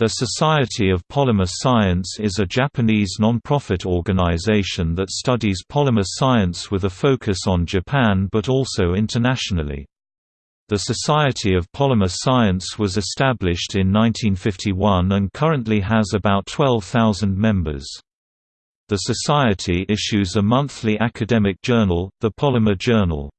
The Society of Polymer Science is a Japanese non-profit organization that studies polymer science with a focus on Japan but also internationally. The Society of Polymer Science was established in 1951 and currently has about 12,000 members. The Society issues a monthly academic journal, the Polymer Journal.